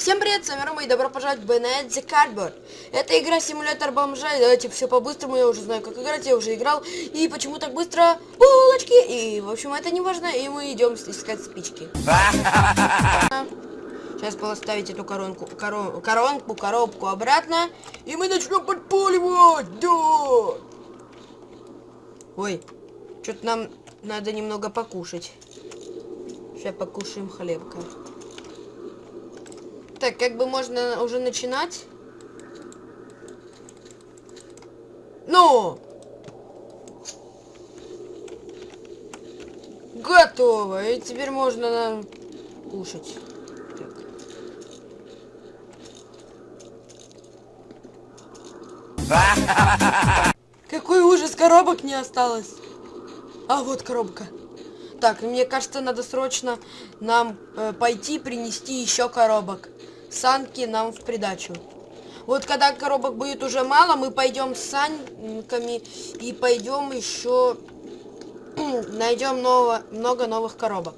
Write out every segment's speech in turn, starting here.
Всем привет, с вами Рома и добро пожаловать в Bayonet the Cardboard. Это игра-симулятор бомжа, и давайте все по-быстрому, я уже знаю, как играть, я уже играл. И почему так быстро? Булочки! И, в общем, это не важно, и мы идем искать спички. Сейчас поставить эту коронку, корон, коронку, коробку обратно, и мы начнем подпуливать, да! Ой, что-то нам надо немного покушать. Сейчас покушаем хлебка. Так, как бы можно уже начинать? Ну! Готово. И теперь можно кушать. Так. Какой ужас, коробок не осталось. А вот коробка. Так, мне кажется, надо срочно нам э, пойти принести еще коробок санки нам в придачу. Вот когда коробок будет уже мало, мы пойдем с санками и пойдем еще найдем ново, много новых коробок.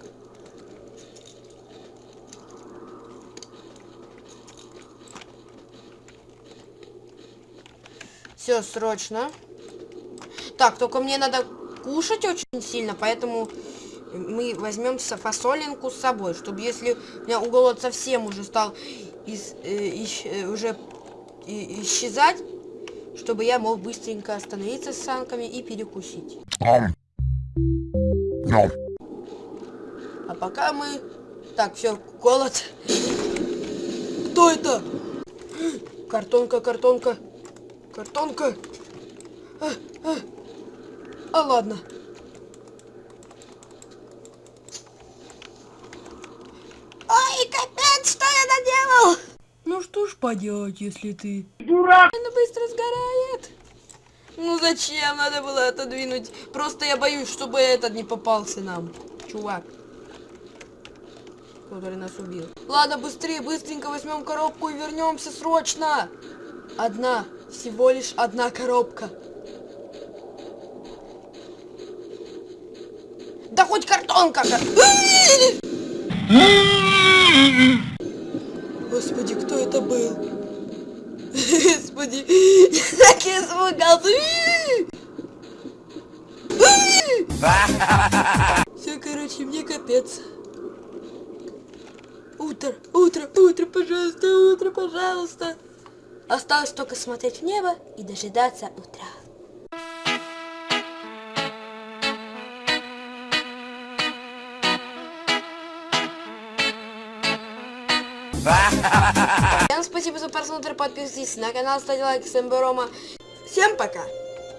Все, срочно. Так, только мне надо кушать очень сильно, поэтому мы возьмем фасолинку с собой, чтобы если у меня голод совсем уже стал из, э, ищ, э, уже и, исчезать, чтобы я мог быстренько остановиться с санками и перекусить. А пока мы... Так, все, голод. Кто это? Картонка, картонка. Картонка. А, а. а ладно. Ну что ж поделать, если ты... Дурак! Она быстро сгорает. Ну зачем надо было отодвинуть? Просто я боюсь, чтобы этот не попался нам. Чувак. Который нас убил. Ладно, быстрее, быстренько возьмем коробку и вернемся срочно. Одна, всего лишь одна коробка. Да хоть картонка! Господи, кто это был? Господи, я так испугался. Все, короче, мне капец. Утро, утро, утро, пожалуйста, утро, пожалуйста. Осталось только смотреть в небо и дожидаться утра. Всем спасибо за просмотр, подписывайтесь на канал, ставьте лайк, всем Рома. Всем пока!